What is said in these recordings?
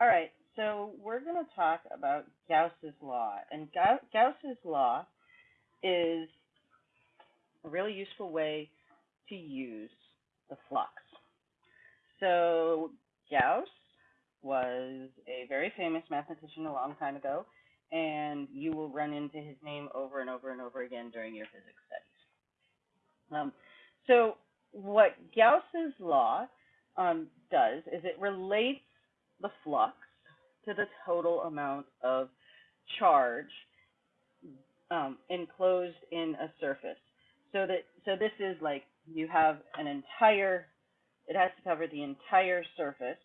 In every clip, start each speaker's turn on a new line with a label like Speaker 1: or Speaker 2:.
Speaker 1: All right, so we're going to talk about Gauss's law. And Gauss's law is a really useful way to use the flux. So Gauss was a very famous mathematician a long time ago, and you will run into his name over and over and over again during your physics studies. Um, so what Gauss's law um, does is it relates the flux to the total amount of charge um, enclosed in a surface. So that so this is like you have an entire, it has to cover the entire surface.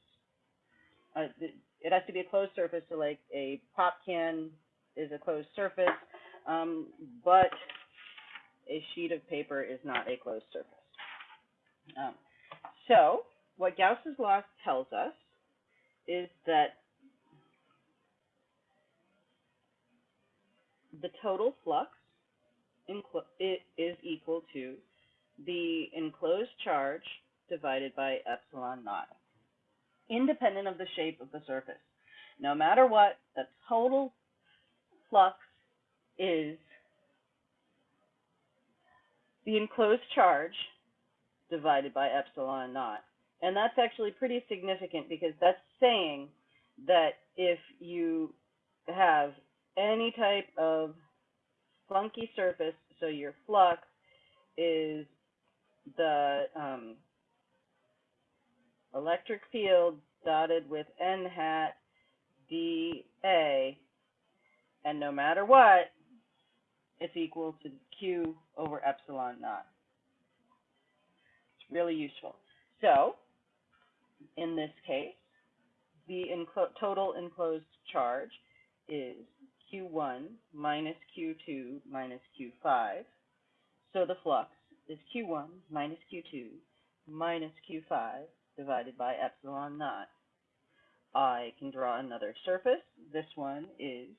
Speaker 1: Uh, it has to be a closed surface, so like a pop can is a closed surface, um, but a sheet of paper is not a closed surface. Um, so what Gauss's law tells us is that the total flux is equal to the enclosed charge divided by epsilon naught, independent of the shape of the surface. No matter what, the total flux is the enclosed charge divided by epsilon naught. And that's actually pretty significant because that's saying that if you have any type of funky surface, so your flux is the um, electric field dotted with n hat dA, and no matter what, it's equal to q over epsilon naught. It's really useful. So, in this case, the enclo total enclosed charge is Q1 minus Q2 minus Q5. So the flux is Q1 minus Q2 minus Q5 divided by epsilon naught. I can draw another surface. This one is,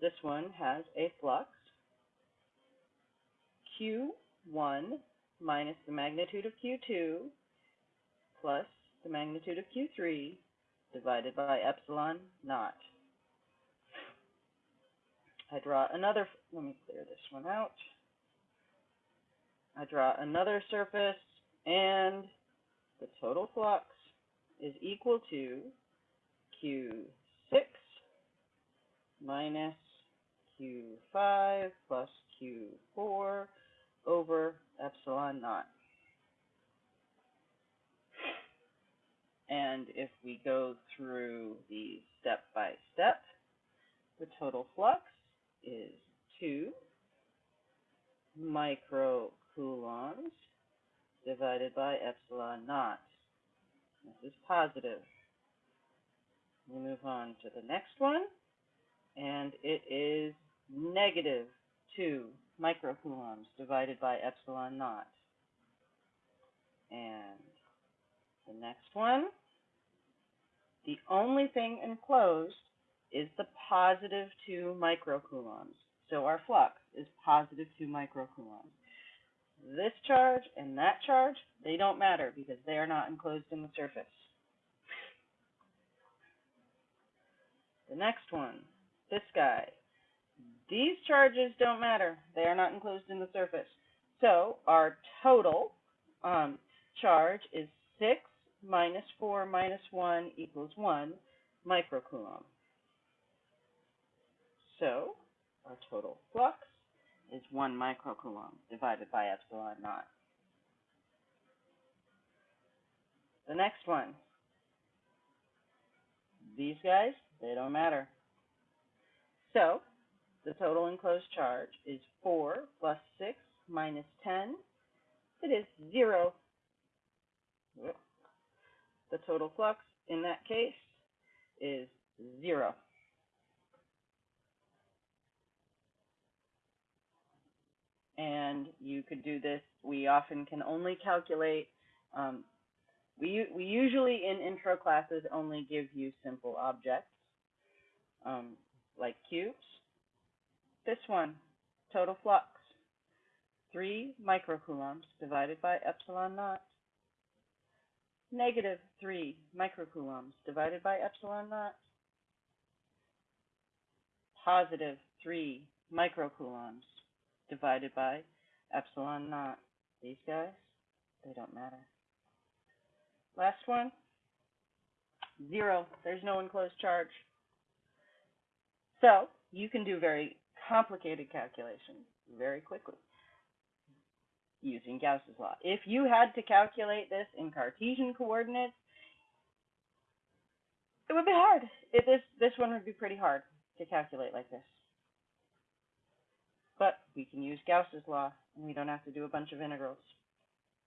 Speaker 1: this one has a flux Q1 minus the magnitude of Q2 plus the magnitude of Q3 divided by epsilon naught. I draw another, let me clear this one out. I draw another surface and the total flux is equal to Q6 minus Q5 plus Q4 over epsilon naught. And if we go through the step by step, the total flux is 2 microcoulombs divided by epsilon naught. This is positive. We move on to the next one, and it is negative 2 microcoulombs divided by epsilon naught. And the next one, the only thing enclosed is the positive 2 microcoulombs. So our flux is positive 2 microcoulombs. This charge and that charge, they don't matter because they are not enclosed in the surface. The next one, this guy. These charges don't matter. They are not enclosed in the surface. So our total um, charge is 6 minus 4 minus 1 equals 1 microcoulomb. So our total flux is 1 microcoulomb divided by epsilon naught. The next one, these guys, they don't matter. So the total enclosed charge is 4 plus 6 minus 10. It is 0. The total flux in that case is 0. and you could do this. We often can only calculate, um, we, we usually in intro classes only give you simple objects, um, like cubes. This one, total flux, 3 microcoulombs divided by epsilon naught. Negative 3 microcoulombs divided by epsilon naught. Positive 3 microcoulombs divided by epsilon naught. These guys, they don't matter. Last one, zero. There's no enclosed charge. So you can do very complicated calculations very quickly using Gauss's law. If you had to calculate this in Cartesian coordinates, it would be hard. It, this this one would be pretty hard to calculate like this. But we can use Gauss's law, and we don't have to do a bunch of integrals.